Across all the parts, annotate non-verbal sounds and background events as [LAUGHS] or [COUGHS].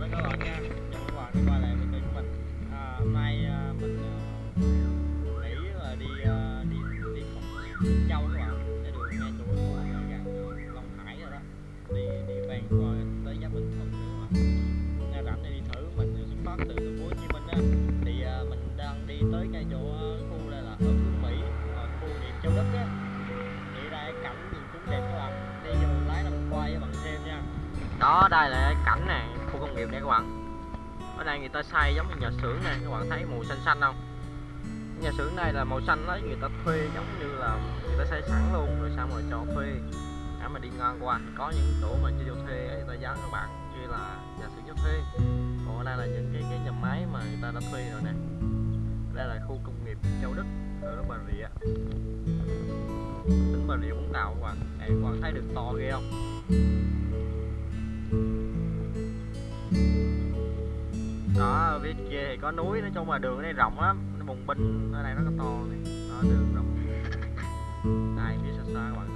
chào các bạn nha. Chào các bạn đã quay lại với kênh của mình. À, hôm nay à, mình à, nghĩ là đi à, đi đi phòng Châu các bạn. Sẽ đường ngay chỗ của gần à, Long Hải rồi đó. Đi đi ven qua tới giáp Bình Thuận nữa mà. Nghe rảnh thì đi thử mình xuất phát từ thành phố Hồ Chí Minh á. Thì à, mình đang đi tới ngay chỗ à, khu đây là ở Phú Mỹ à, khu điểm Châu Đức á. Thì đây cảnh nhìn cũng đẹp các bạn. Đi vô lái làm quay bằng bạn xem nha. Đó đây là cảnh này công nghiệp này các bạn. Ở đây người ta xây giống như nhà xưởng này, các bạn thấy màu xanh xanh không? Nhà xưởng này là màu xanh đó người ta thuê giống như là người ta xây sẵn luôn, rồi xong rồi cho thuê. Để mà đi ngang qua có những chỗ mà cho thuê, người ta dán các bạn như là nhà xưởng cho thuê. Còn ở đây là những cái cái nhà máy mà người ta đã thuê rồi nè. Đây là khu công nghiệp Châu Đức, ở Bà Rịa. Tỉnh Bà Rịa Vũng Tàu các bạn. Các bạn thấy đường to ghê không? Đó ở phía kia thì có núi nói chung là đường ở đây rộng lắm, nó bùng binh, ở đây nó có to này. Đó, đường rộng. Đây phía xa xa các bạn.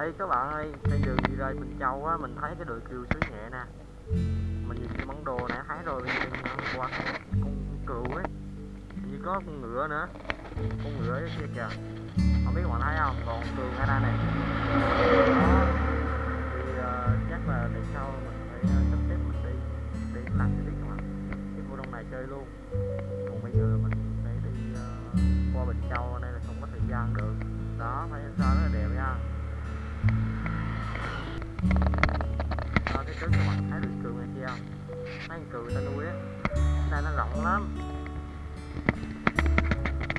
Ê các bạn ơi trên đường đi ra Bình Châu á mình thấy cái đội cừu xứ nhẹ nè. Mình nhìn cái món đồ này thấy rồi bên qua con cừu ấy. Như có con ngựa nữa. Con ngựa ấy kia kìa. Không biết các bạn thấy không? Còn cừu ngay đây này đó. Thì uh, chắc là để sau mình phải uh, sắp xếp mình đi. Để làm cho biết các bạn. Cái vô đông này chơi luôn. Còn bây giờ mình phải đi uh, qua Bình Châu nên là không có thời gian được. Đó phải sao đó, trước các bạn thấy được cừu này kia không mấy con cừu ta nuôi á đây nó rộng lắm.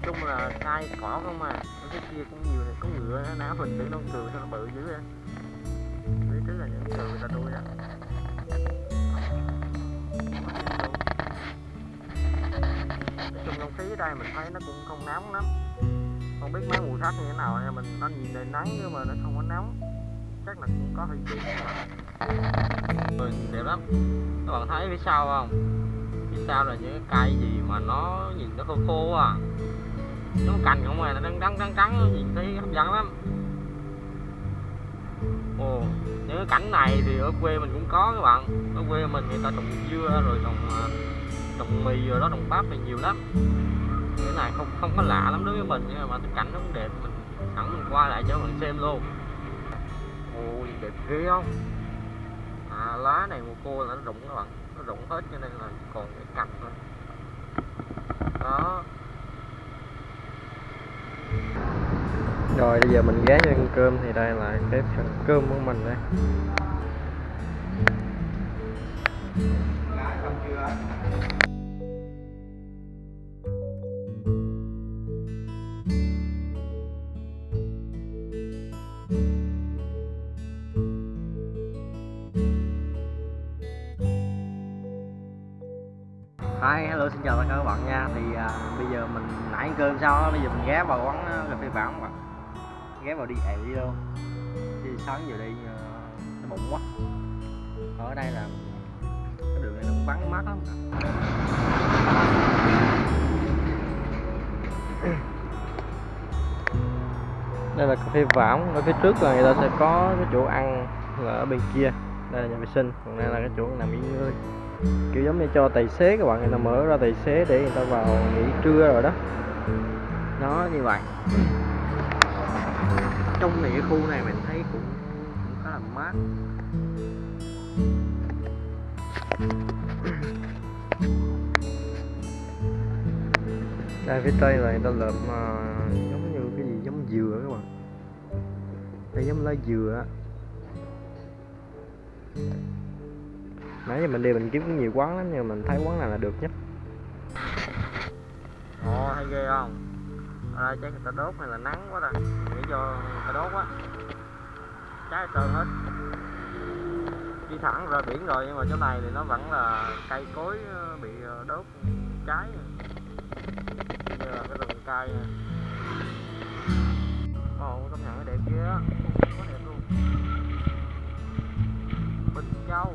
Chung là cây cỏ không mà ở cái kia cũng nhiều này, có ngựa, nó ná mình để con cừu sao nó bự dữ vậy phía trước là những cừu ta nuôi á. Nói chung không khí ở đây mình thấy nó cũng không nóng lắm. Không biết mấy mùa khác như thế nào nha, mình nó nhìn đầy nắng nhưng mà nó không có nóng chắc là cũng có hơi chút rồi ừ, đẹp lắm. Các bạn thấy phía sau không? Phía sau là những cái cây gì mà nó nhìn nó khô khô à. Nó cành không à nó đang trắng trắng trắng nhìn thấy hấp dẫn lắm. Ồ, những cái cảnh này thì ở quê mình cũng có các bạn. Ở quê mình người ta trồng dưa rồi trồng à, trồng mì rồi đó, trồng bắp thì nhiều lắm. Cái này không không có lạ lắm đối với mình, nhưng mà cái cảnh nó cũng đẹp. Mình, sẵn mình qua lại cho bạn xem luôn ôi đẹp ghê không? À, lá này mùa khô là nó rụng các bạn. Nó rụng hết cho nên là còn cái cành thôi đó. Rồi bây giờ mình ghé cho ăn cơm thì đây là cái phần cơm của mình đây. Hi, hello xin chào tất cả các bạn nha. Thì à, bây giờ mình nãy ăn cơm xong á, bây giờ mình ghé vào quán à, cà phê bản mà bạn. Ghé vào đi ệ luôn. Thì sáng giờ đi à, nó bụng quá. Ở đây là cái đường này nó cũng vắng mát lắm [COUGHS] Đây là cà phê vãng, ở phía trước là người ta sẽ có cái chỗ ăn là ở bên kia. Đây là nhà vệ sinh, còn đây là cái chỗ nằm nghỉ ngơi kiểu giống như cho tài xế các bạn người ta mở ra tài xế để người ta vào nghỉ trưa rồi đó. Nó như vậy. Trong này cái khu này mình thấy cũng cũng khá là mát. [COUGHS] Đây phía tây là người ta lợp mà giống như cái gì giống dừa các bạn. Đây giống lá dừa nãy giờ mình đi mình kiếm cũng nhiều quán lắm, nhưng mình thấy quán này là được nhất? Ồ, hay ghê không? Ở đây chắc người ta đốt hay là nắng quá ta. Nghĩ vô người ta đốt quá trái sơn hết. Đi thẳng ra biển rồi, nhưng mà chỗ này thì nó vẫn là cây cối ờ, bị ờ, đốt trái như là cái rừng cây này. ồ công nhận nó đẹp kia á. Có đẹp luôn. Bình châu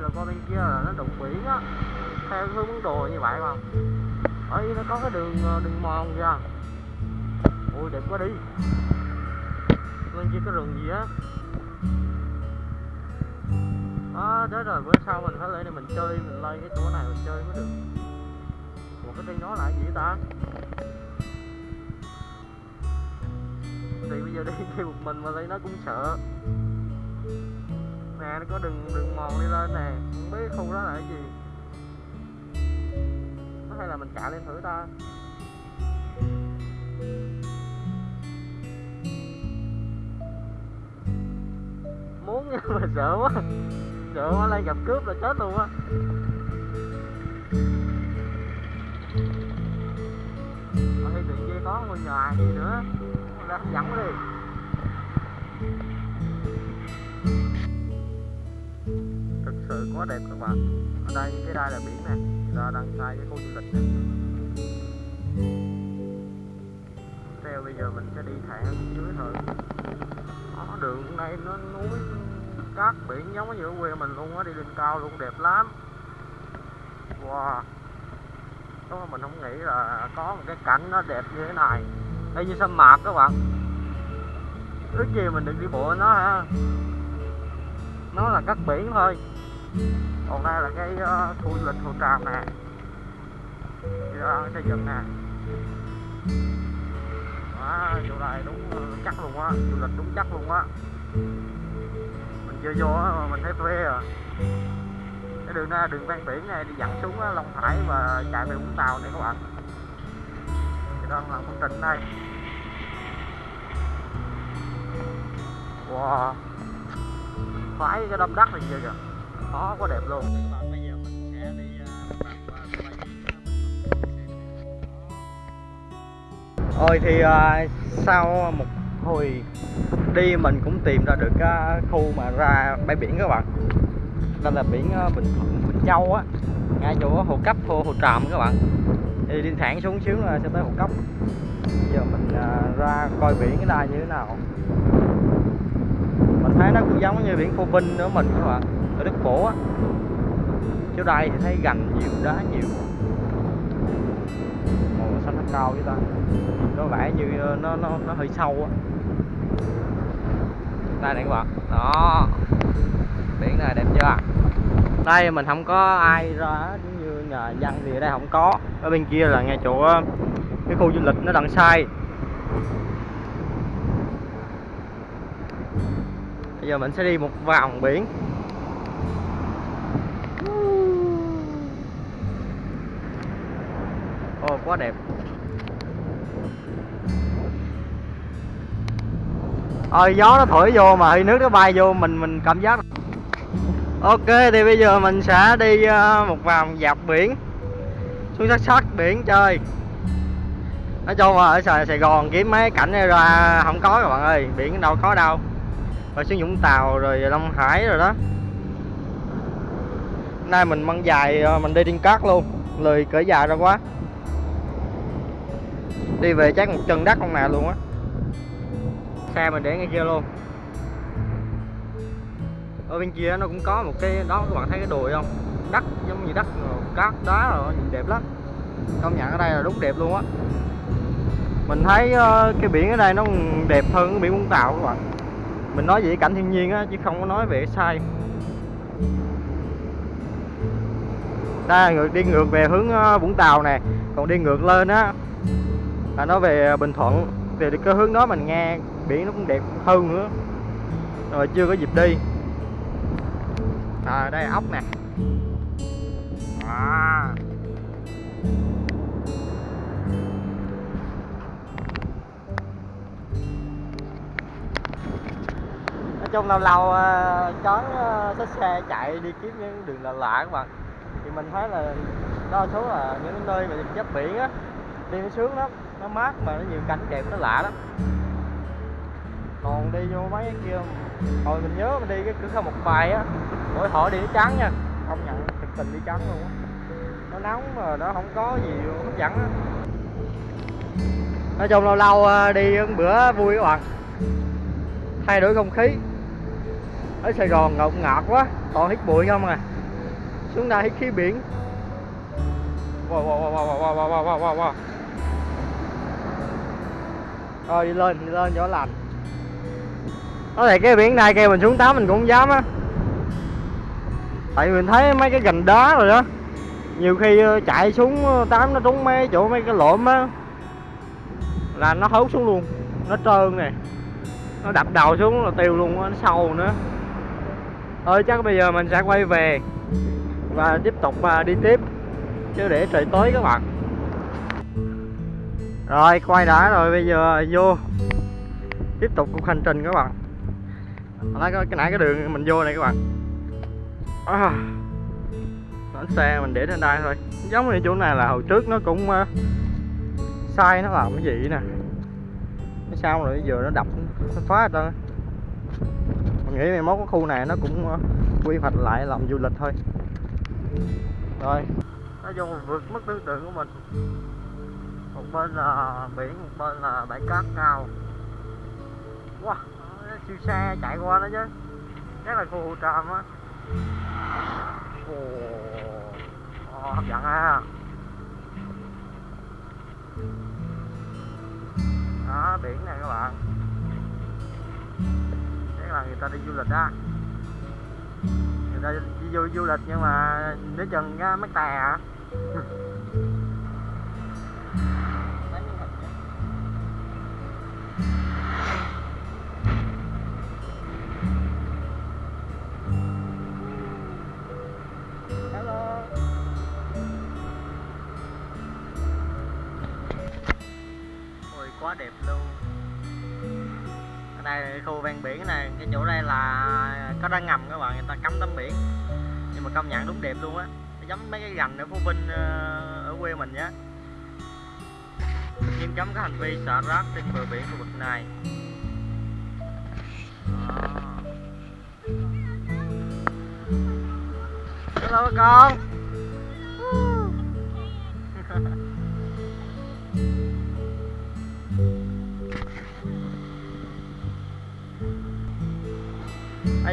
là qua bên kia là nó đụng biển á. Theo hướng đồ như vậy mà. Ở nó có cái đường ờ, đường mòn kìa. Ui, đẹp quá đi. Bên kia có rừng gì á? Đó thế rồi bữa sau mình phải lên đây mình chơi, mình lên cái chỗ này mình chơi mới được. Một cái trên đó là gì ta? Thì bây giờ đi [LAUGHS] chơi một mình mà lấy nó cũng sợ nè nó có đường đường mòn đi lên nè, không biết khu đó là cái gì. Có hay là mình chạy lên thử ta. Muốn nhưng [LAUGHS] mà sợ quá sợ quá, lên gặp cướp là chết luôn á. Ở đây tụi kia có ngôi nhà gì nữa ra dẫn đi. Sự quá đẹp các bạn. Ở đây cái đây là biển nè. Người ta đang xây cái khu du lịch này. theo bây giờ mình sẽ đi thẳng dưới thôi đó, đường này nó núi cát biển giống như ở quê mình luôn á. Đi lên cao luôn đẹp lắm. Wow. Đúng mình không nghĩ là có một cái cảnh nó đẹp như thế này. Đây như sa mạc các bạn. Ước gì mình được đi bộ nó ha. Nó là cắt biển thôi còn đây là cái ờ, uh, khu du lịch hồ tràm nè. Dạ, xây dựng nè. Đó, chỗ này đúng ờ, chắc luôn á du lịch đúng chắc luôn á. Mình chưa vô á mà mình thấy thuê à. Cái đường này đường ven biển này đi dẫn xuống á, Long Hải và chạy về Vũng Tàu này các bạn. Thì đang là công trình đây. Wow. Khoái cái đâm đất này chưa kìa đó quá đẹp luôn. Ôi thì uh, sau một hồi đi mình cũng tìm ra được cái khu mà ra bãi biển các bạn. Đây là biển uh, Bình Thuận Bình Châu á ngay chỗ hồ cấp hồ, hồ Tràm các bạn. Thì đi thẳng xuống xíu là sẽ tới hồ cấp giờ mình uh, ra coi biển cái này như thế nào. Mình thấy nó cũng giống như biển Phô Vinh nữa mình các bạn ở Đức Phổ á. Chỗ đây thì thấy gành nhiều, đá nhiều. Màu xanh nó cao với ta. Có vẻ như ờ, nó nó nó hơi sâu á. Đây này các bạn. Đó. Biển này đẹp chưa đây, mình không có ai ra, giống như nhà dân thì ở đây không có. Ở bên kia là ngay chỗ ờ, cái khu du lịch nó đằng sai. Bây giờ mình sẽ đi một vòng biển Ồ quá đẹp. Ôi gió nó thổi vô mà hơi nước nó bay vô mình mình cảm giác Ok thì bây giờ mình sẽ đi ờ, một vòng dọc biển. Xuống sát sát biển chơi. Nói chung là ở Sài, Sài Gòn kiếm mấy cảnh này ra không có các bạn ơi Biển đâu có đâu. Rồi xuống Vũng Tàu rồi Long Hải rồi đó. Nay mình mang dài ờ, mình đi trên cát luôn Lười cỡ dài ra quá. Đi về chắc một chân đất con nào luôn á. Xe mình để ngay kia luôn. Ở bên kia nó cũng có một cái, đó, các bạn thấy cái đồi không? Đất, giống như đất cát, đá rồi, nhìn đẹp lắm. Công nhận ở đây là đúng đẹp luôn á. Mình thấy ờ, cái biển ở đây nó đẹp hơn cái biển Vũng Tàu các bạn. Mình nói về cảnh thiên nhiên á, chứ không có nói về sai. Đây, ngược, đi ngược về hướng ờ, Vũng Tàu nè. Còn đi ngược lên á là nó về à, Bình Thuận thì cái hướng đó mình nghe, biển nó cũng đẹp hơn nữa. Rồi, chưa có dịp đi. À đây là ốc nè. À. nói chung lâu lâu à, chón à, xe chạy đi kiếm những đường lạ lạ các bạn. Thì mình thấy là đa số là những nơi mà giáp biển á, đi nó sướng lắm nó mát mà nó nhiều cảnh đẹp, nó lạ lắm. Còn đi vô mấy cái kia, hồi mình nhớ mình đi cái cửa khẩu một bài á, mỗi họ đi nó trắng nha. Không nhận thực tình đi trắng luôn á. Nó nóng mà nó không có gì hấp dẫn á. Nói chung lâu lâu ờ, đi bữa vui các bạn. Thay đổi không khí. Ở Sài Gòn ngột ngọt quá, toàn hít bụi không à. Xuống đây hít khí biển. Wow wow wow wow wow wow wow wow wow rồi đi lên đi lên chỗ lạnh. có thể cái biển này kêu mình xuống tắm mình cũng không dám á. Tại mình thấy mấy cái gành đá rồi đó. Nhiều khi ờ, chạy xuống ờ, tắm nó trúng mấy chỗ mấy cái lộm á. Là nó hốt xuống luôn nó trơn nè. Nó đập đầu xuống là tiêu luôn á, nó sâu nữa. Thôi chắc bây giờ mình sẽ quay về và tiếp tục à, đi tiếp. Chứ để trời tối các bạn rồi quay đã rồi bây giờ vô. Tiếp tục cuộc hành trình các bạn. Hồi nãy cái nãy cái đường mình vô này các bạn. À, xe mình để trên đây thôi. Giống như chỗ này là hồi trước nó cũng uh, sai nó làm cái gì nè. Nó sao rồi bây giờ nó đập nó phá hết mình nghĩ mai mốt cái khu này nó cũng uh, quy hoạch lại làm du lịch thôi. Rồi. Nó vô vượt vượt tư tưởng tượng của mình một bên là biển một bên là bãi cát cao. Wow siêu xe chạy qua đó chứ. Chắc là khu tràm á. Ồ Ồ, hấp dẫn ha. Đó biển này các bạn. Chắc là người ta đi du lịch á. Người ta đi du, du lịch nhưng mà nếu chừng cái mấy tè à [LAUGHS] quá đẹp luôn. Ở đây khu ven biển này, cái chỗ đây là có đá ngầm các bạn, người ta cắm tắm biển. Nhưng mà công nhận đúng đẹp luôn á. Giống mấy cái gành ở phú vinh ờ, ở quê mình nhé. nghiêm cấm các hành vi xả rác trên bờ biển khu vực này. Đó. hello con.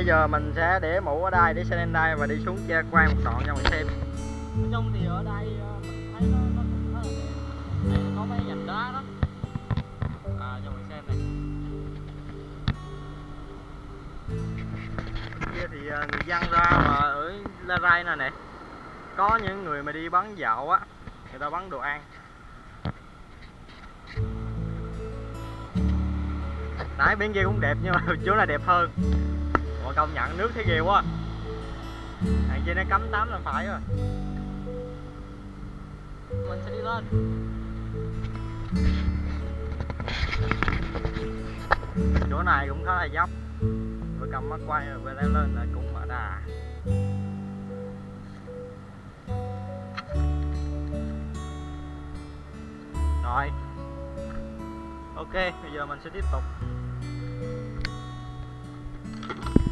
Giờ mình sẽ để mũ ở đây để xe lên đây và đi xuống kia quay một đoạn cho mình xem. Nói chung thì ở đây ờ, mình thấy nó, nó cũng khá là đẹp. Đây có mấy gành đá đó. À, cho mình xem này. Kia thì ờ, người dân ra mà ở La Rai này nè. Có những người mà đi bán dạo á người ta bán đồ ăn. Nãy bên kia cũng đẹp nhưng mà [LAUGHS] chỗ này đẹp hơn mà công nhận nước thấy ghê quá. Hàng kia nó cấm tắm là phải rồi. Mình sẽ đi lên. Chỗ này cũng khá là dốc. Vừa cầm mắt quay rồi vừa leo lên là cũng ở đà. Rồi. Ok, bây giờ mình sẽ tiếp tục.